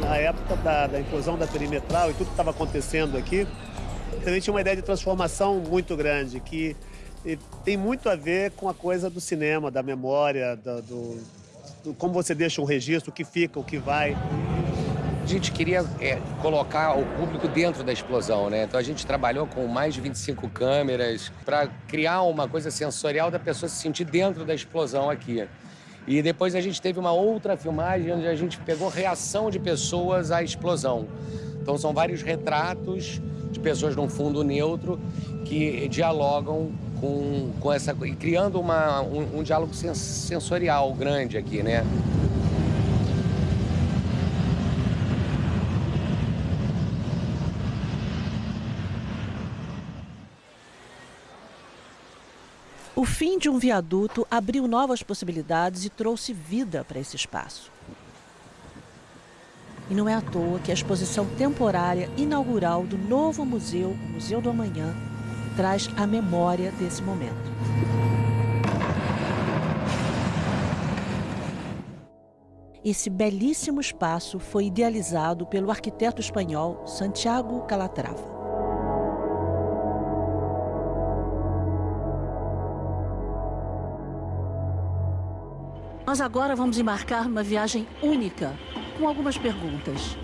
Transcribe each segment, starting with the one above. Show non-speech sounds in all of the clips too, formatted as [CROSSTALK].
Na época da, da inclusão da perimetral e tudo que estava acontecendo aqui, também tinha uma ideia de transformação muito grande, que tem muito a ver com a coisa do cinema, da memória, do, do, do como você deixa um registro, o que fica, o que vai. Gente queria é, colocar o público dentro da explosão, né? Então a gente trabalhou com mais de 25 câmeras para criar uma coisa sensorial da pessoa se sentir dentro da explosão aqui. E depois a gente teve uma outra filmagem onde a gente pegou reação de pessoas à explosão. Então são vários retratos de pessoas num fundo neutro que dialogam com, com essa e criando uma, um, um diálogo sensorial grande aqui, né? O fim de um viaduto abriu novas possibilidades e trouxe vida para esse espaço. E não é à toa que a exposição temporária inaugural do novo museu, o Museu do Amanhã, traz a memória desse momento. Esse belíssimo espaço foi idealizado pelo arquiteto espanhol Santiago Calatrava. Nós agora vamos embarcar uma viagem única, com algumas perguntas.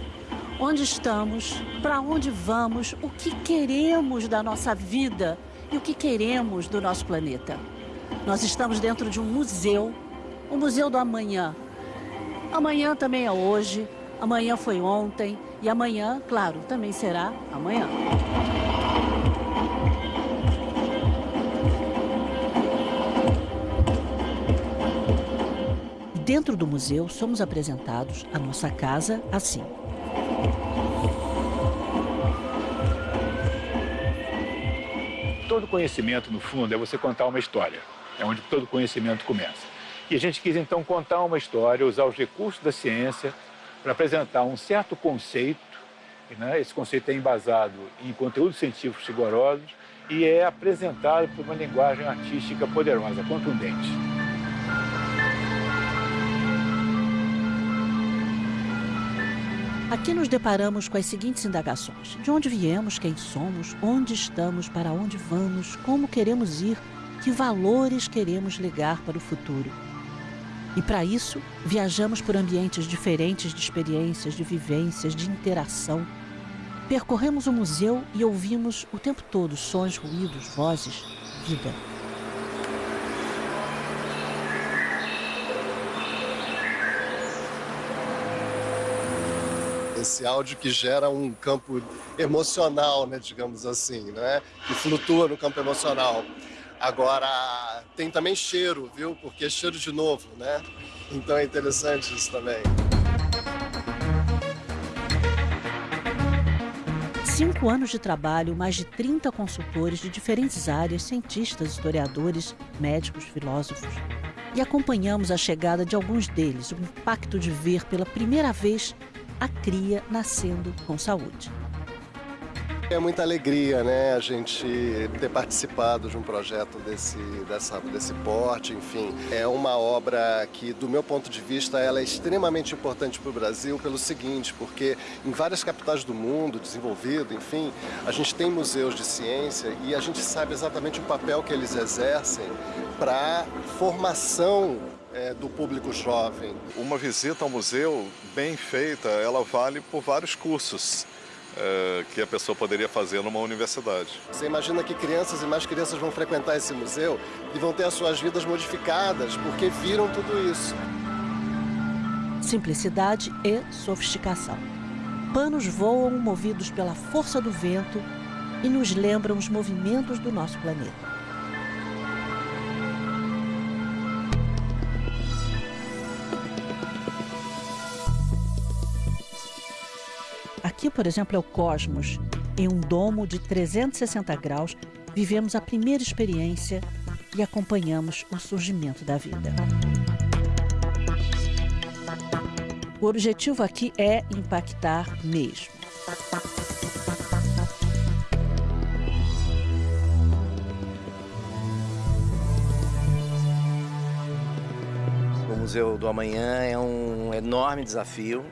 Onde estamos? Para onde vamos? O que queremos da nossa vida e o que queremos do nosso planeta? Nós estamos dentro de um museu, o Museu do Amanhã. Amanhã também é hoje, amanhã foi ontem e amanhã, claro, também será amanhã. Dentro do museu, somos apresentados a nossa casa assim. Todo conhecimento, no fundo, é você contar uma história. É onde todo conhecimento começa. E a gente quis, então, contar uma história, usar os recursos da ciência para apresentar um certo conceito. Né? Esse conceito é embasado em conteúdos científicos rigorosos e é apresentado por uma linguagem artística poderosa, contundente. Aqui nos deparamos com as seguintes indagações: de onde viemos, quem somos, onde estamos, para onde vamos, como queremos ir, que valores queremos legar para o futuro. E para isso, viajamos por ambientes diferentes de experiências, de vivências, de interação. Percorremos o museu e ouvimos o tempo todo sons, ruídos, vozes, vida. Esse áudio que gera um campo emocional, né, digamos assim, né, que flutua no campo emocional. Agora, tem também cheiro, viu? Porque é cheiro de novo, né? Então é interessante isso também. Cinco anos de trabalho, mais de 30 consultores de diferentes áreas, cientistas, historiadores, médicos, filósofos. E acompanhamos a chegada de alguns deles, o impacto de ver pela primeira vez a cria nascendo com saúde. É muita alegria, né, a gente ter participado de um projeto desse, dessa, desse porte, enfim. É uma obra que, do meu ponto de vista, ela é extremamente importante para o Brasil pelo seguinte, porque em várias capitais do mundo, desenvolvido, enfim, a gente tem museus de ciência e a gente sabe exatamente o papel que eles exercem para formação é, do público jovem. Uma visita ao museu bem feita, ela vale por vários cursos. É, que a pessoa poderia fazer numa universidade. Você imagina que crianças e mais crianças vão frequentar esse museu e vão ter as suas vidas modificadas porque viram tudo isso. Simplicidade e sofisticação. Panos voam movidos pela força do vento e nos lembram os movimentos do nosso planeta. por exemplo, é o Cosmos. Em um domo de 360 graus, vivemos a primeira experiência e acompanhamos o surgimento da vida. O objetivo aqui é impactar mesmo. O Museu do Amanhã é um enorme desafio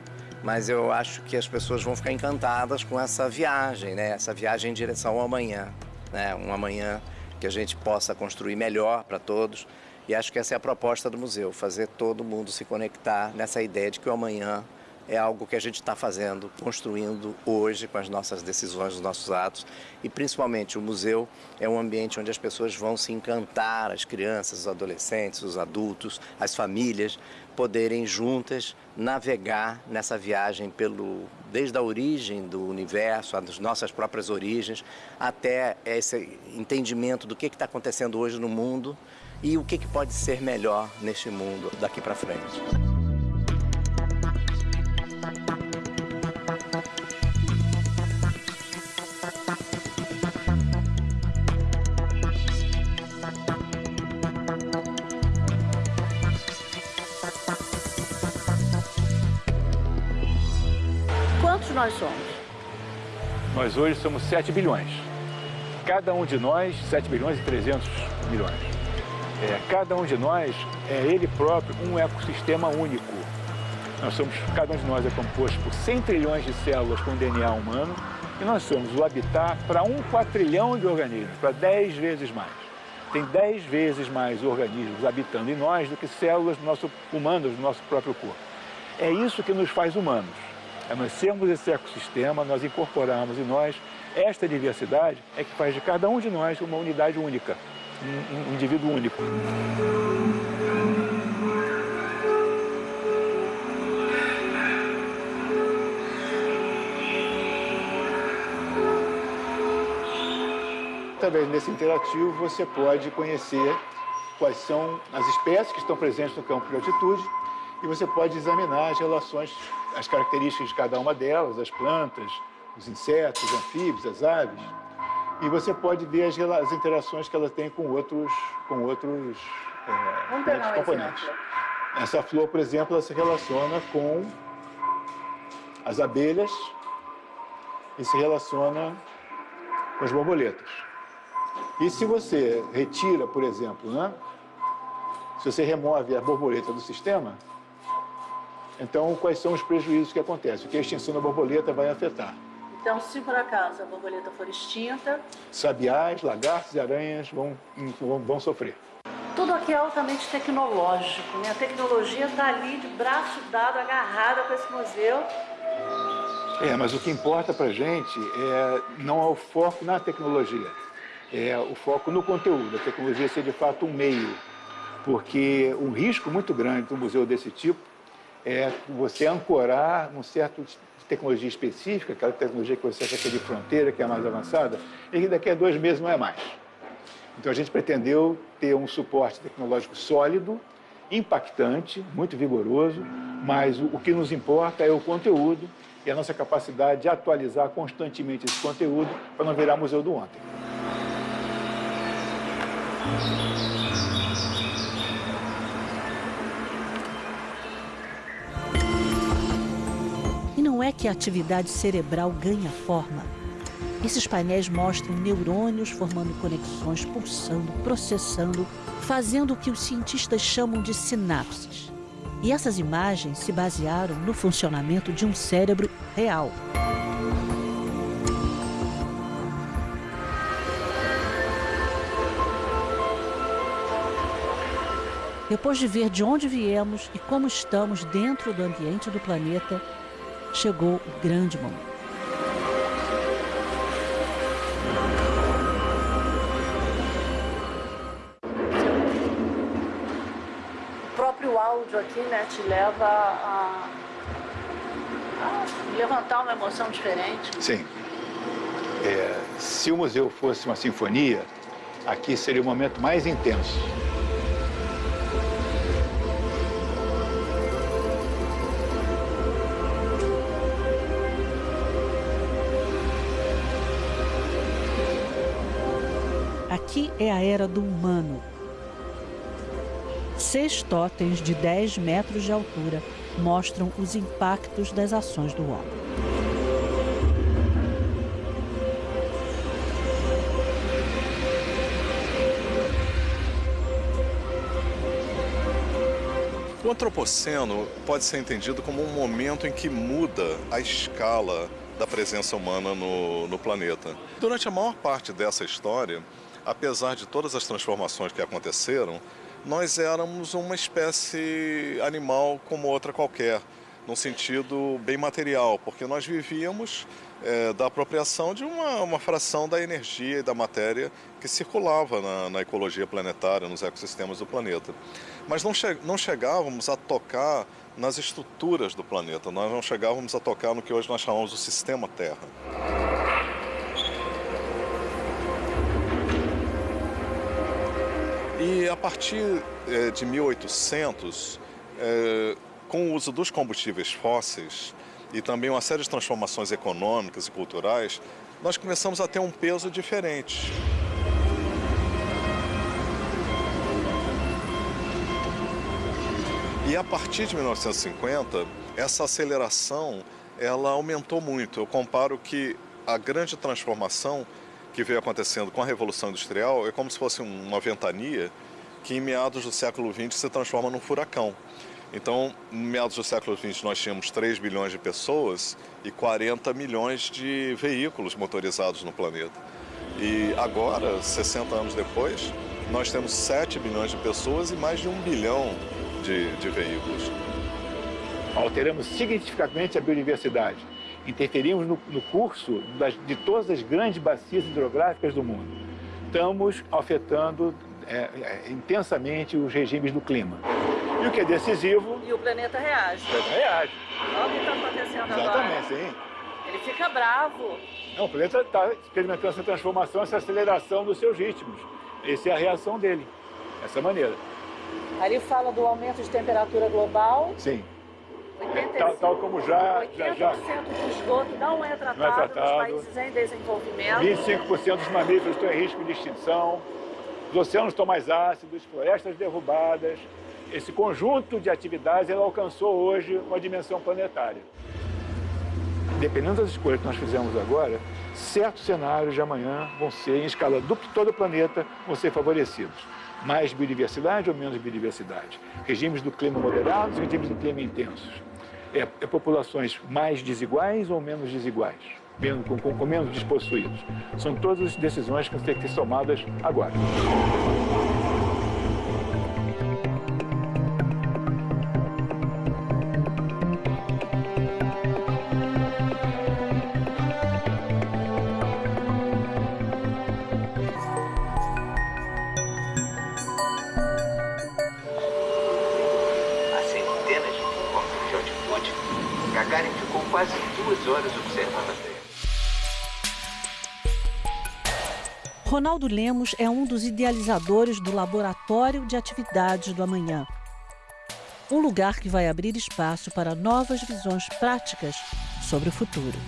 mas eu acho que as pessoas vão ficar encantadas com essa viagem, né? Essa viagem em direção ao amanhã, né? Um amanhã que a gente possa construir melhor para todos. E acho que essa é a proposta do museu, fazer todo mundo se conectar nessa ideia de que o amanhã é algo que a gente está fazendo, construindo hoje com as nossas decisões, os nossos atos. E principalmente o museu é um ambiente onde as pessoas vão se encantar, as crianças, os adolescentes, os adultos, as famílias, poderem juntas navegar nessa viagem pelo desde a origem do universo, as nossas próprias origens, até esse entendimento do que está acontecendo hoje no mundo e o que, que pode ser melhor neste mundo daqui para frente. Nós hoje somos 7 bilhões. Cada um de nós, 7 bilhões e 300 milhões. É, cada um de nós é ele próprio um ecossistema único. Nós somos, cada um de nós é composto por 100 trilhões de células com DNA humano e nós somos o habitat para um quatrilhão de organismos, para 10 vezes mais. Tem 10 vezes mais organismos habitando em nós do que células do nosso, humanas do nosso próprio corpo. É isso que nos faz humanos. É nós sermos esse ecossistema, nós incorporarmos em nós esta diversidade é que faz de cada um de nós uma unidade única, um, um indivíduo único. Através desse interativo, você pode conhecer quais são as espécies que estão presentes no campo de altitude e você pode examinar as relações, as características de cada uma delas, as plantas, os insetos, os anfíbios, as aves. E você pode ver as, as interações que ela tem com outros, com outros, é, com outros componentes. Essa flor, por exemplo, ela se relaciona com as abelhas e se relaciona com as borboletas. E se você retira, por exemplo, né? se você remove a borboleta do sistema, então quais são os prejuízos que acontecem? O que a extinção da borboleta vai afetar? Então, se por acaso a borboleta for extinta, Sabiás, lagartos e aranhas vão, vão, vão sofrer. tudo aqui é altamente tecnológico, né? A tecnologia está ali de braço dado, agarrada com esse museu. É, mas o que importa para a gente é, não é o foco na tecnologia, é o foco no conteúdo. A tecnologia ser de fato um meio, porque um risco muito grande de um museu desse tipo é você ancorar um certo tecnologia específica, aquela tecnologia que você acha que é de fronteira, que é mais avançada, e que daqui a dois meses não é mais. Então a gente pretendeu ter um suporte tecnológico sólido, impactante, muito vigoroso, mas o que nos importa é o conteúdo e a nossa capacidade de atualizar constantemente esse conteúdo para não virar museu do ontem. Não é que a atividade cerebral ganha forma. Esses painéis mostram neurônios formando conexões, pulsando, processando, fazendo o que os cientistas chamam de sinapses. E essas imagens se basearam no funcionamento de um cérebro real. Depois de ver de onde viemos e como estamos dentro do ambiente do planeta, chegou o grande momento. O próprio áudio aqui né, te leva a, a levantar uma emoção diferente. Sim. É, se o museu fosse uma sinfonia, aqui seria o momento mais intenso. Aqui é a era do humano. Seis totens de 10 metros de altura mostram os impactos das ações do homem. O antropoceno pode ser entendido como um momento em que muda a escala da presença humana no, no planeta. Durante a maior parte dessa história, apesar de todas as transformações que aconteceram, nós éramos uma espécie animal como outra qualquer, num sentido bem material, porque nós vivíamos é, da apropriação de uma, uma, fração da energia e da matéria que circulava na, na ecologia planetária, nos ecossistemas do planeta. Mas não, che não chegávamos a tocar nas estruturas do planeta, nós não chegávamos a tocar no que hoje nós chamamos do sistema Terra. E a partir é, de 1800, é, com o uso dos combustíveis fósseis e também uma série de transformações econômicas e culturais, nós começamos a ter um peso diferente. E a partir de 1950, essa aceleração ela aumentou muito. Eu comparo que a grande transformação que veio acontecendo com a Revolução Industrial é como se fosse uma ventania que em meados do século XX se transforma num furacão. Então, em meados do século XX, nós tínhamos 3 bilhões de pessoas e 40 milhões de veículos motorizados no planeta. E agora, 60 anos depois, nós temos 7 bilhões de pessoas e mais de 1 bilhão de, de veículos. Alteramos significativamente a biodiversidade. Interferimos no, no curso das, de todas as grandes bacias hidrográficas do mundo. Estamos afetando é, é, intensamente os regimes do clima. E o que é decisivo... E o planeta reage. O planeta reage. Olha o que está acontecendo Exatamente, agora. Exatamente, sim. Ele fica bravo. Não, o planeta está experimentando essa transformação, essa aceleração dos seus ritmos. Essa é a reação dele, dessa maneira. Ali fala do aumento de temperatura global. Sim. 85, tal, tal como já... 80% já, do esgoto não é tratado, não é tratado. nos países em desenvolvimento. 25% dos mamíferos estão em risco de extinção. Os oceanos estão mais ácidos, florestas derrubadas. Esse conjunto de atividades ela alcançou hoje uma dimensão planetária. Dependendo das escolhas que nós fizemos agora, certos cenários de amanhã vão ser, em escala de todo o planeta, vão ser favorecidos. Mais biodiversidade ou menos biodiversidade? Regimes do clima moderados, regimes do clima intensos. É, é populações mais desiguais ou menos desiguais? Com, com, com menos despossuídos. São todas as decisões que têm que ser tomadas agora. Ronaldo Lemos é um dos idealizadores do Laboratório de Atividades do Amanhã. Um lugar que vai abrir espaço para novas visões práticas sobre o futuro.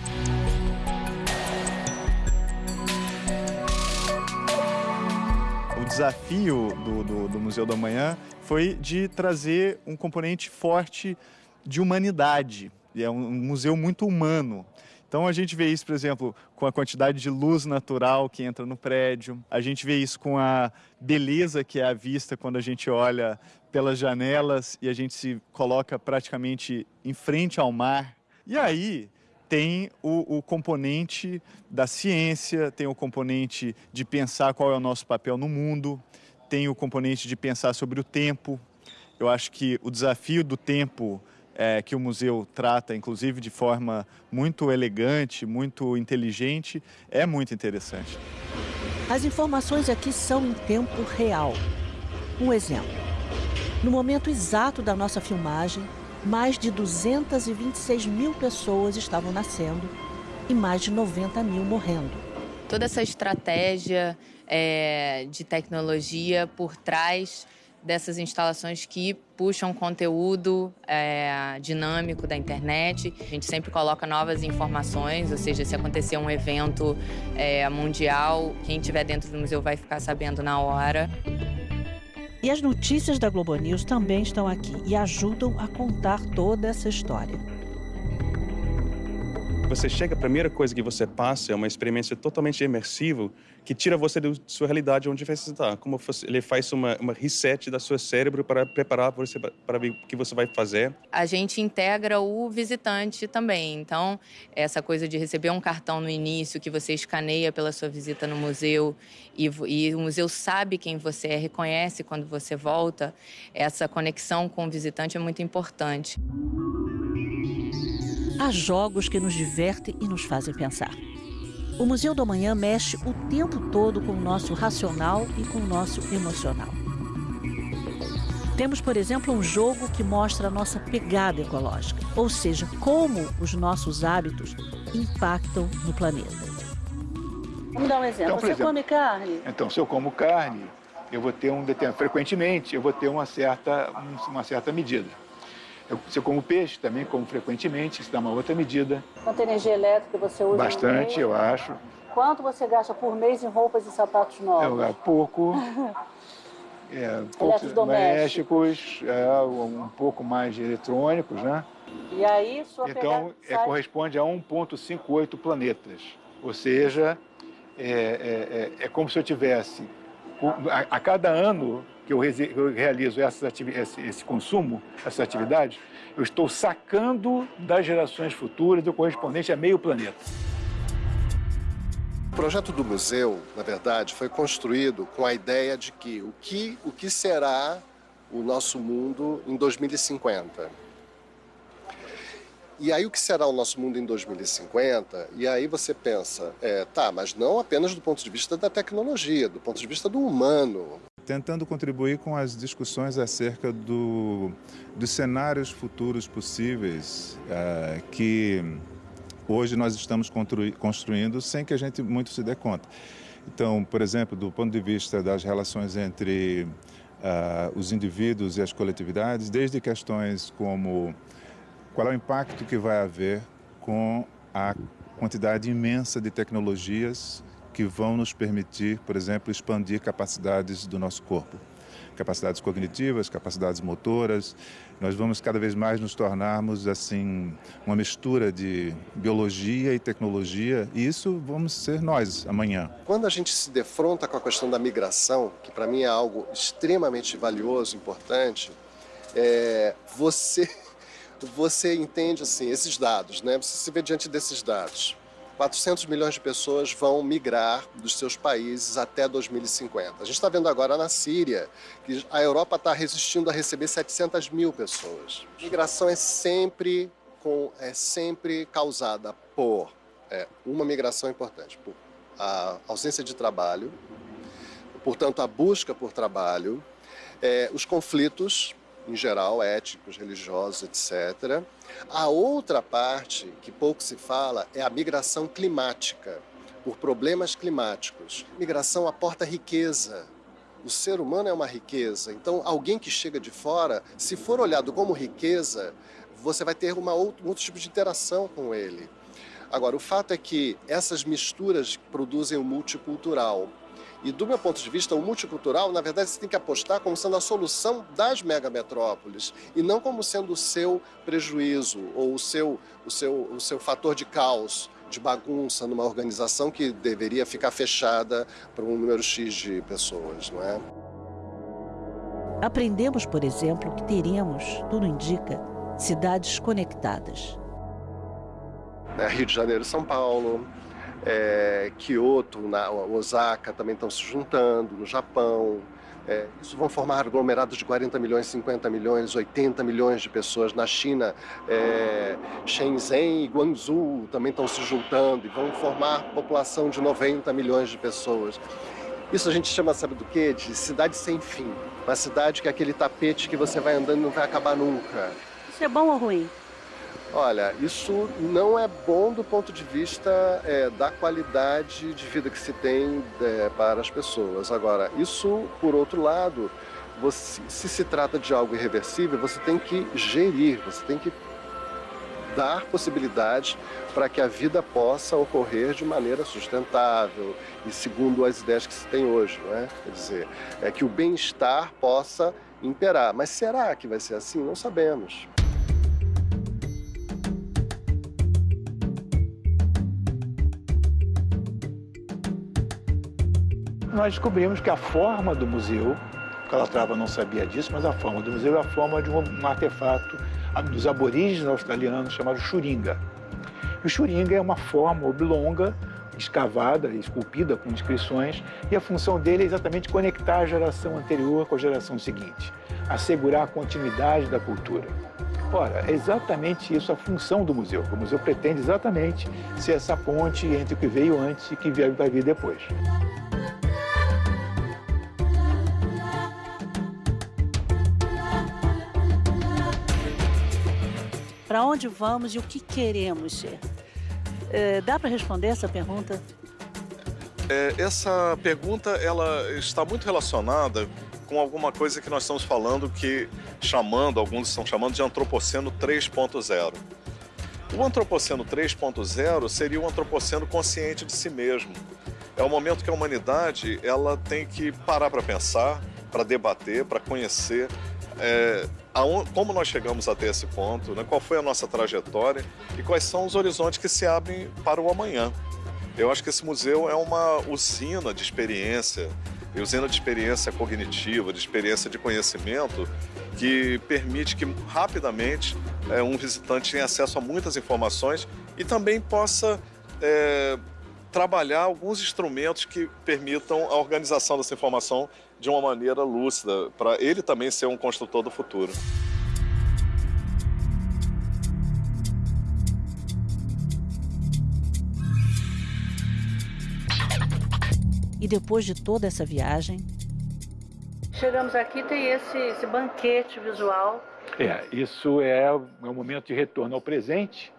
O desafio do, do, do Museu do Amanhã foi de trazer um componente forte de humanidade é um museu muito humano. Então a gente vê isso, por exemplo, com a quantidade de luz natural que entra no prédio. A gente vê isso com a beleza que é a vista quando a gente olha pelas janelas e a gente se coloca praticamente em frente ao mar. E aí tem o, o componente da ciência, tem o componente de pensar qual é o nosso papel no mundo, tem o componente de pensar sobre o tempo. Eu acho que o desafio do tempo é, que o museu trata, inclusive de forma muito elegante, muito inteligente, é muito interessante. As informações aqui são em tempo real. Um exemplo. No momento exato da nossa filmagem, mais de 226 mil pessoas estavam nascendo e mais de 90 mil morrendo. Toda essa estratégia é, de tecnologia por trás dessas instalações que puxam conteúdo é, dinâmico da internet. A gente sempre coloca novas informações, ou seja, se acontecer um evento é, mundial, quem estiver dentro do museu vai ficar sabendo na hora. E as notícias da Globo News também estão aqui e ajudam a contar toda essa história. Você chega, a primeira coisa que você passa é uma experiência totalmente imersiva que tira você da sua realidade onde você está. Como ele faz uma, uma reset da sua cérebro para preparar você para o que você vai fazer. A gente integra o visitante também. Então, essa coisa de receber um cartão no início que você escaneia pela sua visita no museu e, e o museu sabe quem você é, reconhece quando você volta, essa conexão com o visitante é muito importante. Há jogos que nos divertem e nos fazem pensar. O Museu do Amanhã mexe o tempo todo com o nosso racional e com o nosso emocional. Temos, por exemplo, um jogo que mostra a nossa pegada ecológica, ou seja, como os nossos hábitos impactam no planeta. Vamos dar um exemplo. Então, Você exemplo, come carne? Então, se eu como carne, eu vou ter um determinado, frequentemente, eu vou ter uma certa, uma certa medida. Eu, se eu como peixe, também como frequentemente, isso dá uma outra medida. Quanta energia elétrica você usa Bastante, eu acho. Quanto você gasta por mês em roupas e sapatos novos? Gasto pouco. [LAUGHS] é, poucos domésticos, é, um pouco mais de eletrônicos, né? E aí, sua Então, é, corresponde a 1,58 planetas. Ou seja, é, é, é, é como se eu tivesse, a, a cada ano, que eu, realizo essas esse, consumo, essas atividades, eu estou sacando das gerações futuras o correspondente a meio planeta. O projeto do museu, na verdade, foi construído com a ideia de que o que, o que será o nosso mundo em 2050. E aí o que será o nosso mundo em 2050? E aí você pensa, é, tá, mas não apenas do ponto de vista da tecnologia, do ponto de vista do humano tentando contribuir com as discussões acerca do, dos cenários futuros possíveis uh, que hoje nós estamos construindo sem que a gente muito se dê conta. Então, por exemplo, do ponto de vista das relações entre uh, os indivíduos e as coletividades, desde questões como qual é o impacto que vai haver com a quantidade imensa de tecnologias que vão nos permitir, por exemplo, expandir capacidades do nosso corpo. Capacidades cognitivas, capacidades motoras. Nós vamos cada vez mais nos tornarmos assim uma mistura de biologia e tecnologia, e isso vamos ser nós amanhã. Quando a gente se defronta com a questão da migração, que para mim é algo extremamente valioso, importante, é, você [LAUGHS] você entende assim esses dados, né? Você se vê diante desses dados. 400 milhões de pessoas vão migrar dos seus países até 2050. A gente está vendo agora na Síria que a Europa está resistindo a receber 700 mil pessoas. Migração é sempre, com, é sempre causada por é, uma migração importante, por a ausência de trabalho, portanto, a busca por trabalho, é, os conflitos em geral, étnicos, religiosos, etc. A outra parte, que pouco se fala, é a migração climática, por problemas climáticos. Migração aporta riqueza. O ser humano é uma riqueza. Então, alguém que chega de fora, se for olhado como riqueza, você vai ter uma outro, um outro tipo de interação com ele. Agora, o fato é que essas misturas produzem o multicultural. E do meu ponto de vista, o multicultural, na verdade, você tem que apostar como sendo a solução das megametrópoles e não como sendo o seu prejuízo ou o seu, o seu, o seu fator de caos, de bagunça numa organização que deveria ficar fechada para um número X de pessoas, não é? Aprendemos, por exemplo, que teremos, tudo indica, cidades conectadas. É, Rio de Janeiro e São Paulo, é, Kyoto, na, Osaka também estão se juntando, no Japão. É, isso vão formar aglomerados de 40 milhões, 50 milhões, 80 milhões de pessoas. Na China, é, Shenzhen e Guangzhou também estão se juntando e vão formar população de 90 milhões de pessoas. Isso a gente chama, sabe do quê? De cidade sem fim. Uma cidade que é aquele tapete que você vai andando e não vai acabar nunca. Isso é bom ou ruim? Olha, isso não é bom do ponto de vista é, da qualidade de vida que se tem é, para as pessoas. Agora, isso, por outro lado, você, se se trata de algo irreversível, você tem que gerir, você tem que dar possibilidades para que a vida possa ocorrer de maneira sustentável e segundo as ideias que se tem hoje, não é? Quer dizer, é que o bem-estar possa imperar. Mas será que vai ser assim? Não sabemos. Nós descobrimos que a forma do museu, Calatrava não sabia disso, mas a forma do museu é a forma de um, um artefato dos aborígenes australianos chamado churinga. E o churinga é uma forma oblonga, escavada, esculpida com inscrições, e a função dele é exatamente conectar a geração anterior com a geração seguinte, assegurar a continuidade da cultura. Ora, é exatamente isso a função do museu. O museu pretende exatamente ser essa ponte entre o que veio antes e o que vai vir depois. Para onde vamos e o que queremos ser? É, dá para responder essa pergunta? É, essa pergunta ela está muito relacionada com alguma coisa que nós estamos falando que chamando, alguns estão chamando de antropoceno 3.0. O antropoceno 3.0 seria um antropoceno consciente de si mesmo. É o momento que a humanidade ela tem que parar para pensar, para debater, para conhecer é, como nós chegamos até esse ponto, né? qual foi a nossa trajetória e quais são os horizontes que se abrem para o amanhã. Eu acho que esse museu é uma usina de experiência, usina de experiência cognitiva, de experiência de conhecimento, que permite que rapidamente é, um visitante tenha acesso a muitas informações e também possa é, trabalhar alguns instrumentos que permitam a organização dessa informação de uma maneira lúcida, para ele também ser um construtor do futuro. E depois de toda essa viagem. Chegamos aqui, tem esse, esse banquete visual. É, isso é, é um momento de retorno ao presente,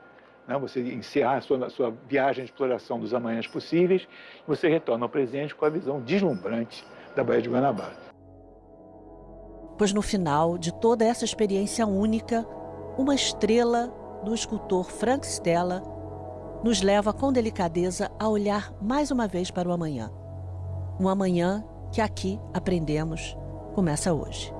né? você encerrar a sua, a sua viagem de exploração dos amanhãs possíveis, e você retorna ao presente com a visão deslumbrante da Baía de Guanabara. Pois no final de toda essa experiência única, uma estrela do escultor Frank Stella nos leva com delicadeza a olhar mais uma vez para o amanhã. Um amanhã que aqui aprendemos começa hoje.